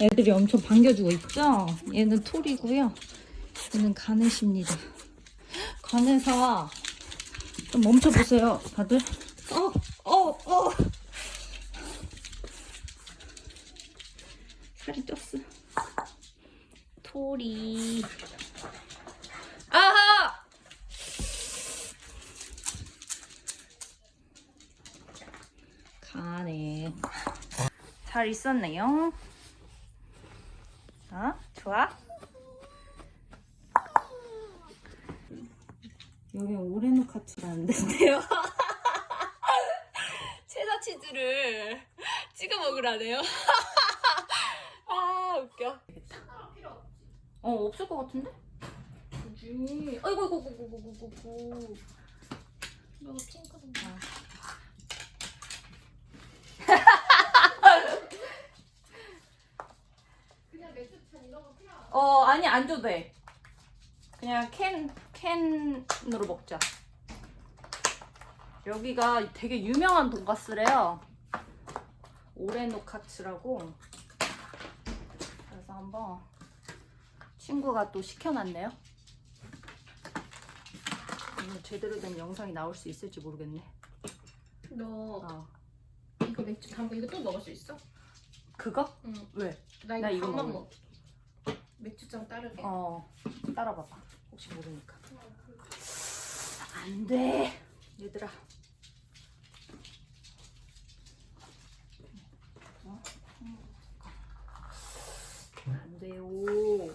애들이 엄청 반겨주고 있죠? 얘는 톨이고요. 얘는 가넷입니다. 가넷아, 좀 멈춰보세요, 다들. 어, 어, 어. 살이 쪘어. 톨이. 아하! 가네. 잘 있었네요. 어? 좋아? 여기 오레노 카츠라는 데인데요. 체다 치즈를 찍어 먹으라네요. 아 웃겨. 어, 없을 것 같은데? 아이고 아이고 아이고 아이고 아이고 아이고. 너 찡그린 거. 그냥 맥주잔 이런 거 필요 안 어, 아니, 안 줘도 돼. 그냥 캔, 캔으로 먹자. 여기가 되게 유명한 돈가스래요. 오레노 카츠라고. 그래서 한번 친구가 또 시켜놨네요. 오늘 제대로 된 영상이 나올 수 있을지 모르겠네. 너 어. 이거 맥주 담고 이거 또 먹을 수 있어? 그거? 응. 왜? 나 이거, 나 이거 밥만 먹어. 맥주잔 따르게. 어, 따라봐봐. 혹시 모르니까. 안 돼. 얘들아. 어? 안 돼요.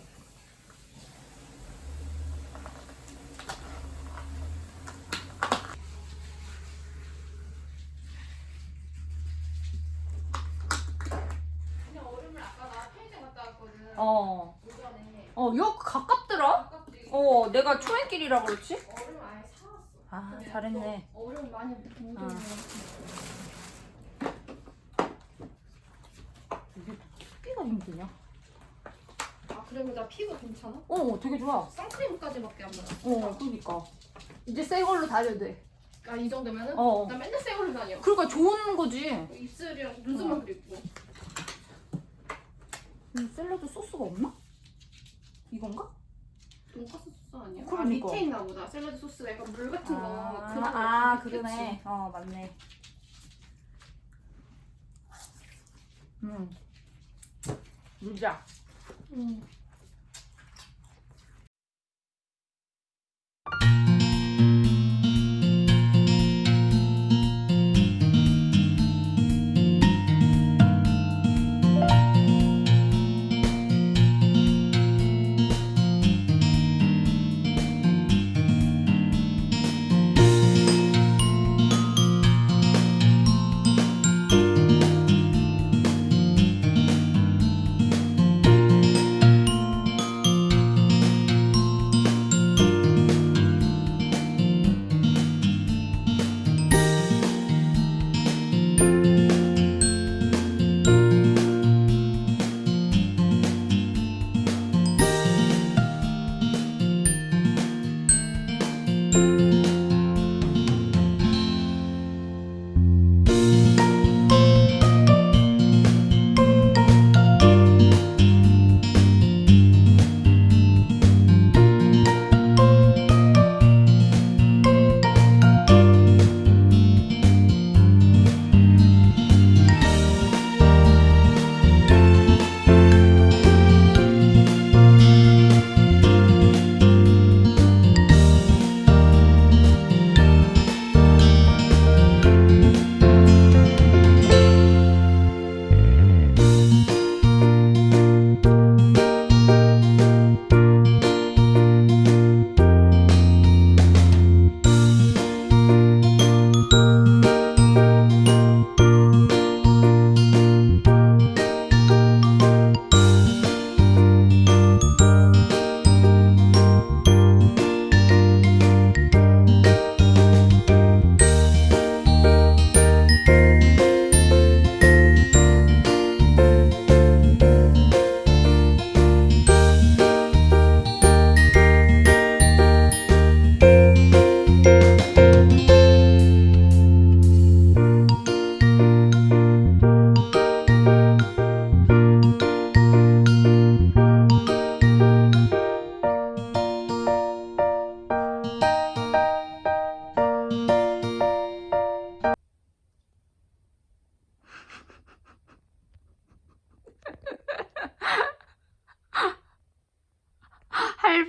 그냥 얼음을 아까 나 편의점 갔다 왔거든. 어. 어, 여 가깝더라? 아깝지. 어, 내가 초행길이라 그렇지? 얼음 아예 사왔어. 아, 잘했네. 너 얼음 많이 못 어. 먹어. 이게 토끼가 힘드냐? 아 그리고 나 피부 괜찮아? 어, 되게 좋아. 선크림까지밖에 안 발랐어. 어, 그러니까. 이제 새 걸로 다녀도 돼. 아 이 정도면은? 어. 나 맨날 새 걸로 다녀. 그러니까 좋은 거지. 입술이랑 눈썹만 어. 그리고. 이 샐러드 소스가 없나? 이건가? 돈까스 소스 아니야? 아 그러니까. 밑에 있나 보다. 샐러드 소스가 약간 물 같은 거. 아, 그런 거 아 있겠지. 그러네. 어, 맞네. 음. 물자.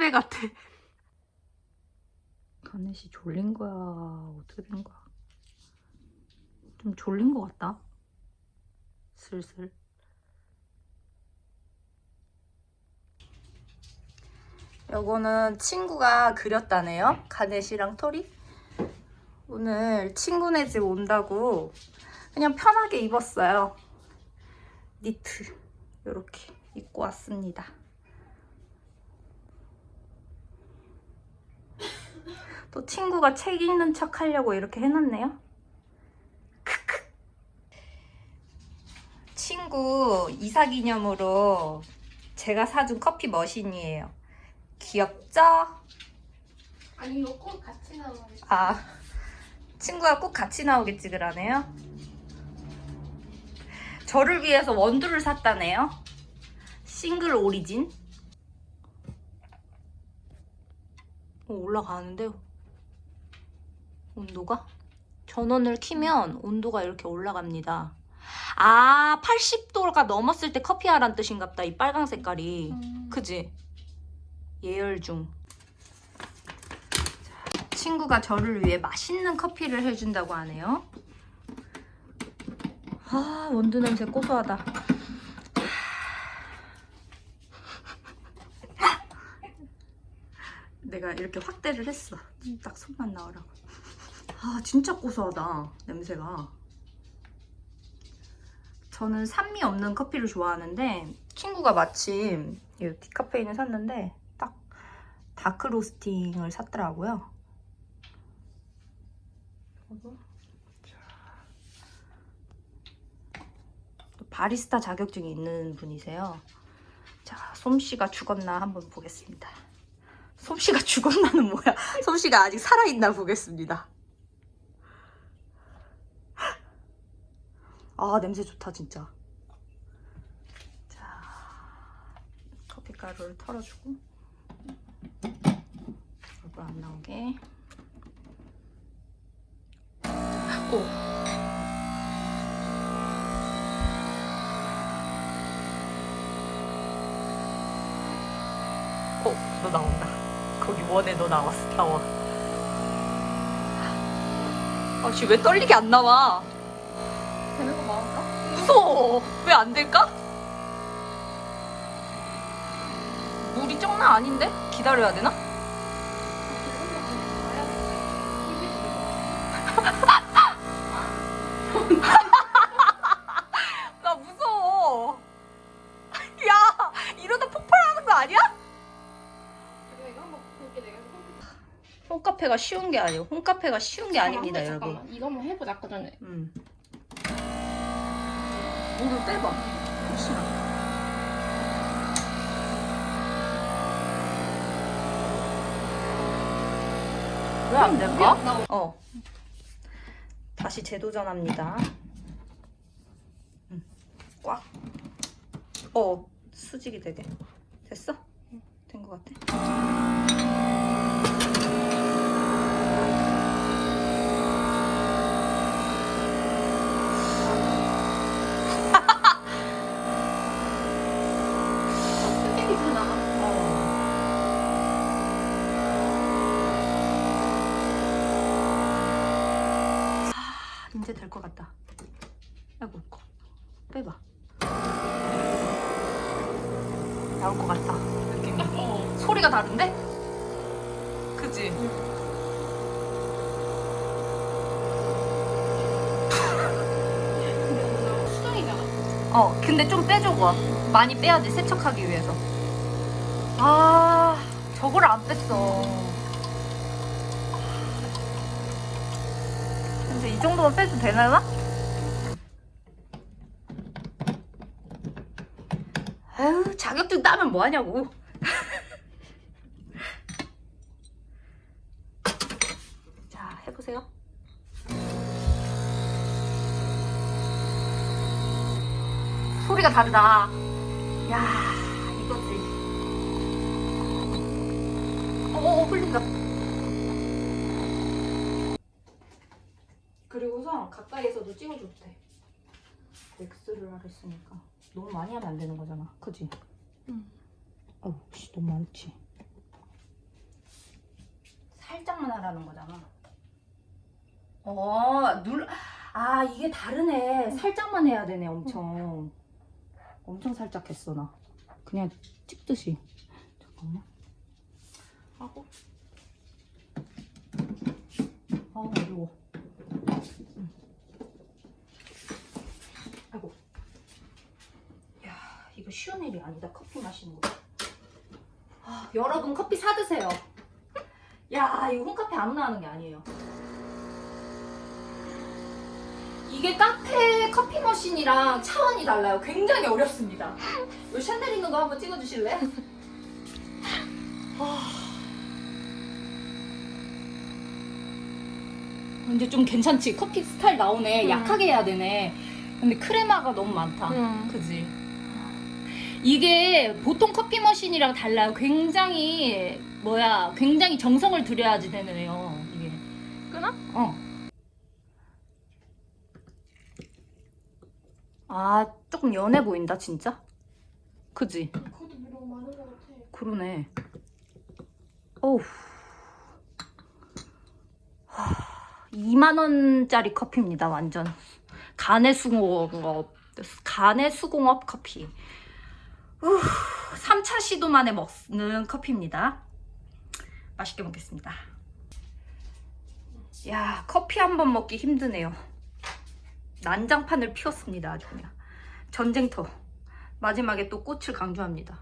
응. 같아. 가넷이 졸린 거야? 어떻게 된 거야? 좀 졸린 것 같다. 슬슬. 요거는 친구가 그렸다네요. 가넷이랑 토리. 오늘 친구네 집 온다고 그냥 편하게 입었어요. 니트 이렇게 입고 왔습니다. 또 친구가 책 읽는 척 하려고 이렇게 해놨네요. 크크. 친구 이사 기념으로 제가 사준 커피 머신이에요. 귀엽죠? 아니 이거 꼭 같이 나오는 아, 친구가 꼭 같이 나오겠지 그러네요. 저를 위해서 원두를 샀다네요. 싱글 오리진. 어, 올라가는데요. 온도가? 전원을 키면 온도가 이렇게 올라갑니다. 아, 80도가 넘었을 때 커피하란 뜻인갑다. 이 빨강 색깔이. 음. 그지? 예열 중. 자, 친구가 저를 위해 맛있는 커피를 해준다고 하네요. 아, 원두 냄새 고소하다. 내가 이렇게 확대를 했어. 딱 손만 나오라고. 아, 진짜 고소하다. 냄새가. 저는 산미 없는 커피를 좋아하는데 친구가 마침 이 디카페인을 샀는데 딱 다크 로스팅을 샀더라고요. 바리스타 자격증이 있는 분이세요. 자, 솜씨가 죽었나 한번 보겠습니다. 솜씨가 죽었나는 뭐야? 솜씨가 아직 살아있나 보겠습니다. 아 냄새 좋다 진짜. 자 커피 가루를 털어주고 얼굴 안 나오게. 오. 어, 너 나온다. 거기 원에 너 나왔어, 나와. 아, 씨, 왜 떨리게 안 나와? 무서워. 왜 안 될까? 물이 장난 아닌데? 기다려야 되나? 나 무서워. 야, 이러다 폭발하는 거 아니야? 홈카페가 쉬운 게 아니에요. 홈카페가 쉬운 게 아닙니다, 여러분. 잠깐만 이거 한번 해보자 아까 전에 음. 물을 빼봐. 혹시나. 왜 안 될까? 나 어. 다시 재도전합니다. 음. 꽉. 어, 수직이 되게. 됐어? 된 것 같아. 이제 될 것 같다. 아이고, 거. 빼봐. 나올 것 같다. 느낌이. 어 소리가 다른데? 그지? 어, 근데 좀 빼줘봐. 많이 빼야지, 세척하기 위해서. 아, 저걸 안 뺐어. 근데 이 정도만 빼도 되나? 아유, 자격증 따면 뭐하냐고. 자, 해보세요. 소리가 다르다. 야, 이거지. 어, 어, 흘린다. 그리고서 가까이에서도 찍어줘도 돼. 엑스를 하랬으니까 너무 많이 하면 안 되는 거잖아. 그지? 응. 어우, 씨, 너무 많지. 살짝만 하라는 거잖아. 어, 눌, 아, 이게 다르네. 살짝만 해야 되네, 엄청. 엄청 살짝 했어, 나. 그냥 찍듯이. 잠깐만. 하고. 아, 어려워. 음. 아이고. 야, 이거 쉬운 일이 아니다. 커피 마시는 거. 아, 여러분 커피 사 드세요. 야, 이거 홈카페 아무나 하는 게 아니에요. 이게 카페 커피 머신이랑 차원이 달라요. 굉장히 어렵습니다. 이 샤넬 있는 거 한번 찍어주실래? 아. 이제 좀 괜찮지? 커피 스타일 나오네. 음. 약하게 해야 되네. 근데 크레마가 너무 많다. 응. 그지? 이게 보통 커피 머신이랑 달라요. 굉장히 뭐야, 굉장히 정성을 들여야지 되네요. 이게. 끊어? 어. 아, 조금 연해 보인다, 진짜. 그지? 그러네. 어우. 2만 원짜리 커피입니다, 완전. 간의 수공업, 간의 수공업 커피. 우, 3차 시도 만에 먹는 커피입니다. 맛있게 먹겠습니다. 야, 커피 한 번 먹기 힘드네요. 난장판을 피웠습니다, 아주 그냥. 전쟁터. 마지막에 또 꽃을 강조합니다.